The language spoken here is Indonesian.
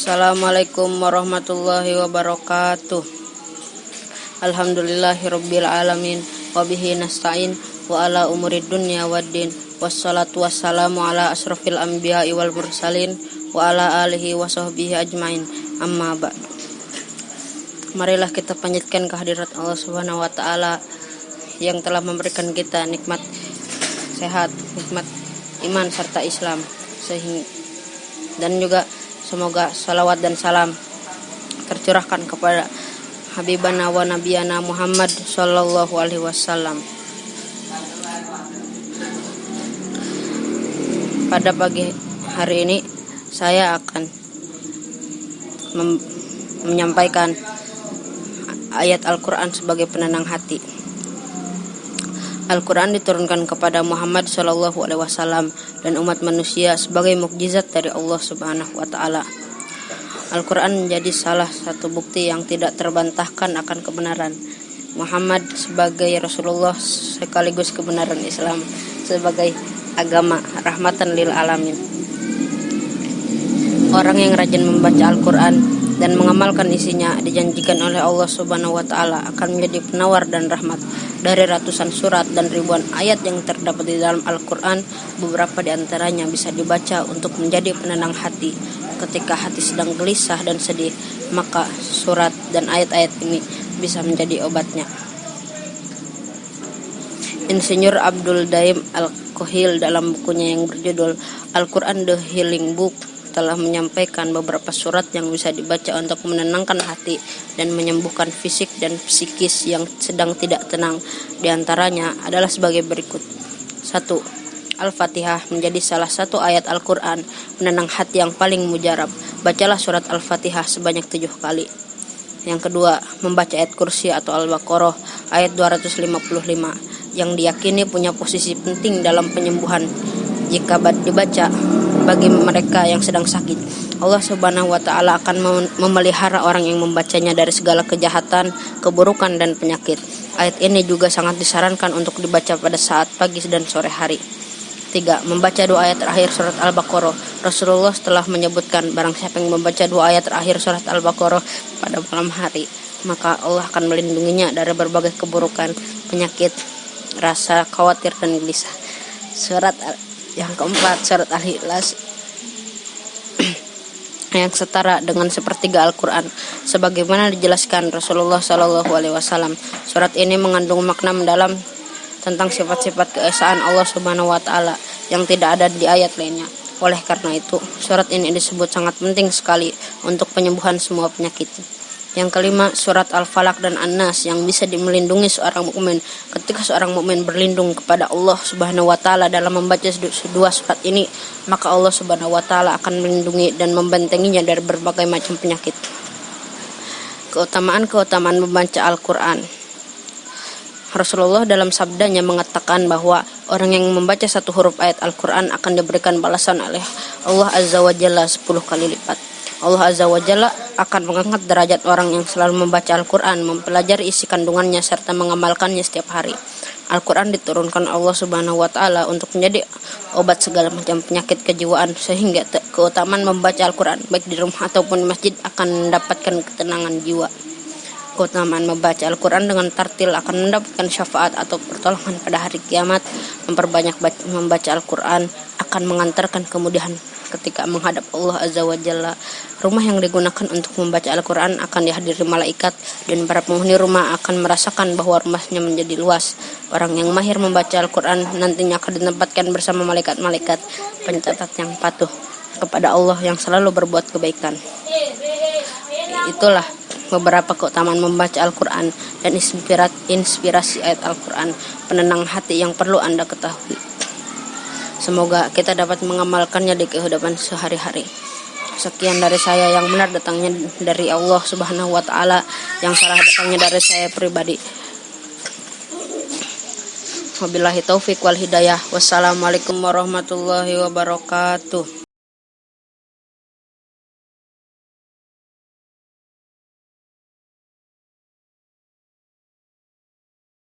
Assalamualaikum warahmatullahi wabarakatuh. Alhamdulillahirabbil alamin wa bihi nasta'in wa ala umurid dunya waddin wassalatu wassalamu ala asrafil anbiya'i wal mursalin wa ala alihi wa sahbihi ajmain amma ba'd. Marilah kita panjatkan kehadirat Allah Subhanahu wa taala yang telah memberikan kita nikmat sehat, nikmat iman serta Islam sehingga dan juga Semoga salawat dan salam tercurahkan kepada Habibana wa Nabiyana Muhammad Sallallahu Alaihi Wasallam. Pada pagi hari ini saya akan menyampaikan ayat Al-Quran sebagai penenang hati. Al-Quran diturunkan kepada Muhammad Shallallahu Alaihi Wasallam dan umat manusia sebagai mukjizat dari Allah Subhanahu Wa Taala. Al-Quran menjadi salah satu bukti yang tidak terbantahkan akan kebenaran. Muhammad sebagai Rasulullah sekaligus kebenaran Islam sebagai agama rahmatan lil alamin. Orang yang rajin membaca Al-Quran dan mengamalkan isinya dijanjikan oleh Allah Subhanahu wa taala akan menjadi penawar dan rahmat dari ratusan surat dan ribuan ayat yang terdapat di dalam Al-Quran, beberapa di antaranya bisa dibaca untuk menjadi penenang hati ketika hati sedang gelisah dan sedih, maka surat dan ayat-ayat ini bisa menjadi obatnya. Insinyur Abdul Daim Al-Kohil dalam bukunya yang berjudul Al-Quran The Healing Book telah menyampaikan beberapa surat yang bisa dibaca untuk menenangkan hati dan menyembuhkan fisik dan psikis yang sedang tidak tenang. Di antaranya adalah sebagai berikut. 1. Al-Fatihah menjadi salah satu ayat Al-Quran menenang hati yang paling mujarab. Bacalah surat Al-Fatihah sebanyak tujuh kali. Yang kedua, membaca ayat kursi atau Al-Baqarah ayat 255 yang diyakini punya posisi penting dalam penyembuhan jika dibaca bagi mereka yang sedang sakit. Allah Subhanahu wa taala akan memelihara orang yang membacanya dari segala kejahatan, keburukan dan penyakit. Ayat ini juga sangat disarankan untuk dibaca pada saat pagi dan sore hari. 3. Membaca dua ayat terakhir surat Al-Baqarah. Rasulullah telah menyebutkan barang siapa yang membaca dua ayat terakhir surat Al-Baqarah pada malam hari, maka Allah akan melindunginya dari berbagai keburukan, penyakit, rasa khawatir dan gelisah. Surat yang keempat, surat Al-Ikhlas yang setara dengan sepertiga Al-Quran. Sebagaimana dijelaskan Rasulullah Shallallahu Alaihi Wasallam, surat ini mengandung makna mendalam tentang sifat-sifat keesaan Allah Subhanahu Wa Taala yang tidak ada di ayat lainnya. Oleh karena itu, surat ini disebut sangat penting sekali untuk penyembuhan semua penyakit. Yang kelima, surat Al-Falaq dan An-Nas yang bisa melindungi seorang mukmin. Ketika seorang mukmin berlindung kepada Allah Subhanahu wa taala dalam membaca dua surat ini, maka Allah Subhanahu wa taala akan melindungi dan membentenginya dari berbagai macam penyakit. Keutamaan-keutamaan membaca Al-Qur'an. Rasulullah dalam sabdanya mengatakan bahwa orang yang membaca satu huruf ayat Al-Quran akan diberikan balasan oleh Allah Azza wa Jalla 10 kali lipat. Allah Azza wa Jalla akan mengangkat derajat orang yang selalu membaca Al-Quran, mempelajari isi kandungannya, serta mengamalkannya setiap hari. Al-Quran diturunkan Allah Subhanahu wa Ta'ala untuk menjadi obat segala macam penyakit kejiwaan, sehingga keutamaan membaca Al-Quran, baik di rumah ataupun masjid, akan mendapatkan ketenangan jiwa. Keutamaan membaca Al-Quran dengan tartil akan mendapatkan syafaat atau pertolongan pada hari kiamat. Memperbanyak membaca Al-Quran akan mengantarkan kemudahan ketika menghadap Allah Azza wa Jalla. Rumah yang digunakan untuk membaca Al-Quran akan dihadiri malaikat dan para penghuni rumah akan merasakan bahwa rumahnya menjadi luas. Orang yang mahir membaca Al-Quran nantinya akan ditempatkan bersama malaikat-malaikat pencatat yang patuh kepada Allah yang selalu berbuat kebaikan. Itulah beberapa keutamaan membaca Al-Quran dan inspirasi ayat Al-Quran penenang hati yang perlu Anda ketahui. Semoga kita dapat mengamalkannya di kehidupan sehari-hari. Sekian dari saya yang benar datangnya dari Allah Subhanahu wa taala, yang salah datangnya dari saya pribadi. Wabillahi taufik wal hidayah. Wassalamualaikum warahmatullahi wabarakatuh.